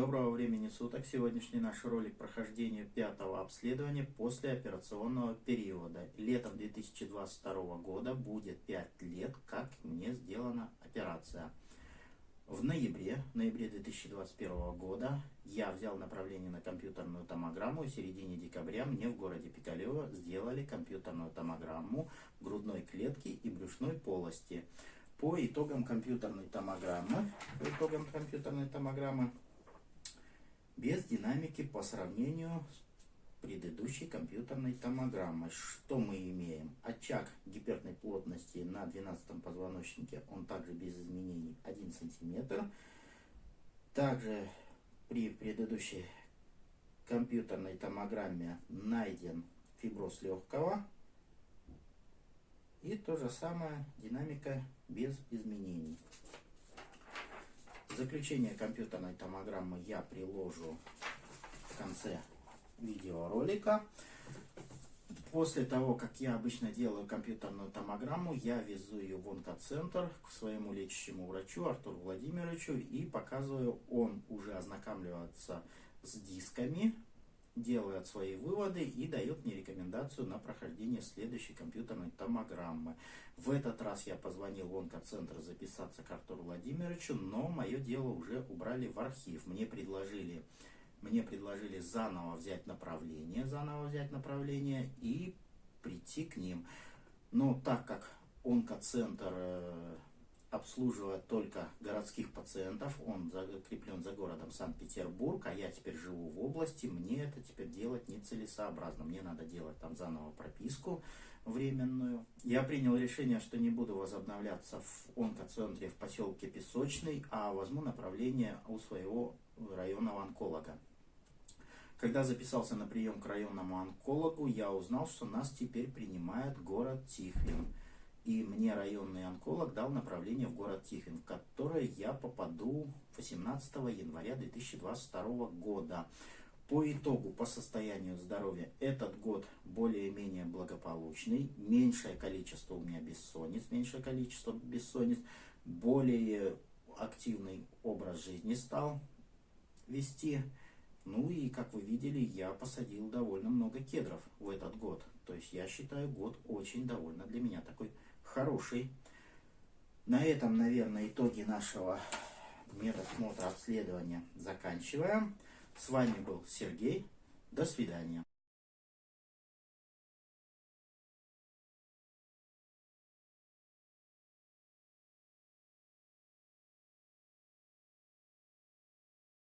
Доброго времени суток! Сегодняшний наш ролик прохождения пятого обследования после операционного периода. Летом 2022 года будет 5 лет, как мне сделана операция. В ноябре, в ноябре 2021 года я взял направление на компьютерную томограмму. И в середине декабря мне в городе Пикалево сделали компьютерную томограмму грудной клетки и брюшной полости. По итогам компьютерной томограммы, по итогам компьютерной томограммы без динамики по сравнению с предыдущей компьютерной томограммой. Что мы имеем? Очаг гиперной плотности на 12 позвоночнике, он также без изменений 1 см. Также при предыдущей компьютерной томограмме найден фиброз легкого. И то же самое динамика без изменений. Заключение компьютерной томограммы я приложу в конце видеоролика. После того, как я обычно делаю компьютерную томограмму, я везу ее в онкоцентр к своему лечащему врачу Артуру Владимировичу и показываю, он уже ознакомливается с дисками, делает свои выводы и дает мне рекомендацию на прохождение следующей компьютерной томограммы. В этот раз я позвонил в онкоцентр записаться к Артуру Владимировичу, но мое дело уже убрали в архив. Мне предложили, мне предложили заново взять направление, заново взять направление и прийти к ним. Но так как онкоцентр э, обслуживает только городских пациентов, он закреплен за городом Санкт-Петербург, а я теперь живу в области, мне это теперь делать нецелесообразно, мне надо делать там заново прописку временную. Я принял решение, что не буду возобновляться в онкоцентре в поселке Песочный, а возьму направление у своего районного онколога. Когда записался на прием к районному онкологу, я узнал, что нас теперь принимает город Тихвин. И мне районный онколог дал направление в город Тихвин, в которое я попаду 18 января 2022 года. По итогу, по состоянию здоровья, этот год более-менее благополучный. Меньшее количество у меня бессонниц, меньшее количество бессонниц. Более активный образ жизни стал вести. Ну и, как вы видели, я посадил довольно много кедров в этот год. То есть я считаю год очень довольно для меня такой хороший. На этом, наверное, итоги нашего медосмотра обследования заканчиваем. С вами был Сергей. До свидания.